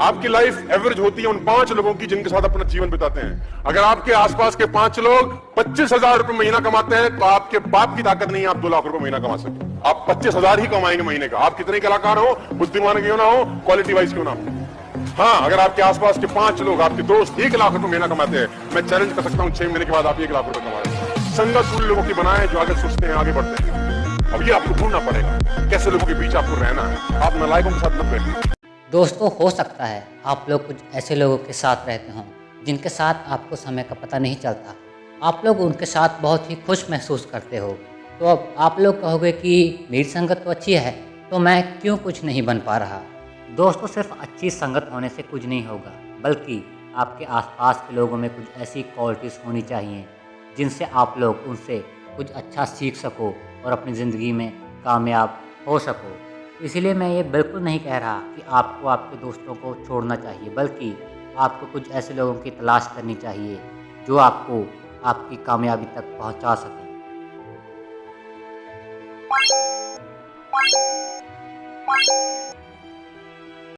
आपकी life average होती है उन पाँच लोगों की जिनके साथ अपना जीवन बिताते हैं। अगर आपके आसपास के पाँच लोग पच्चीस हज़ार रुपए महीना कमाते हैं तो आपके बाप की ताकत नहीं है आप दो लाख रुपए महीना कमा सकते आप पच्चीस हज़ार ही कमाएँगे महीने का। आप कितने कलाकार हो, बुद्धिमान क्यों ना हो क्वालिटी वाइज क्यों ना हो? हाँ अगर आपके आसपास के पाँच लोग, आपके दोस्त एक लाख रुपए महीना कमाते हैं, मैं चैलेंज कर सकता हूँ, छह महीने के बाद आप एक लाख रुपए कमा रहे संगत उन लोगों की बनाए जो आगे सोचते हैं, आगे बढ़ते हैं। अब ये आपको ढूंढना पड़ेगा, कैसे लोगों के बीच आपको रहना है। आप नालायकों के साथ न बैठे दोस्तों, हो सकता है आप लोग कुछ ऐसे लोगों के साथ रहते हों, जिनके साथ आपको समय का पता नहीं चलता। आप लोग उनके साथ बहुत ही खुश महसूस करते हो। तो अब आप लोग कहोगे कि मेरी संगत तो अच्छी है तो मैं क्यों कुछ नहीं बन पा रहा? दोस्तों, सिर्फ़ अच्छी संगत होने से कुछ नहीं होगा, बल्कि आपके आसपास के लोगों में कुछ ऐसी क्वालिटीज़ होनी चाहिए, जिनसे आप लोग उनसे कुछ अच्छा सीख सको और अपनी ज़िंदगी में कामयाब हो सको। इसीलिए मैं ये बिल्कुल नहीं कह रहा कि आपको आपके दोस्तों को छोड़ना चाहिए, बल्कि आपको कुछ ऐसे लोगों की तलाश करनी चाहिए जो आपको आपकी कामयाबी तक पहुँचा सकें।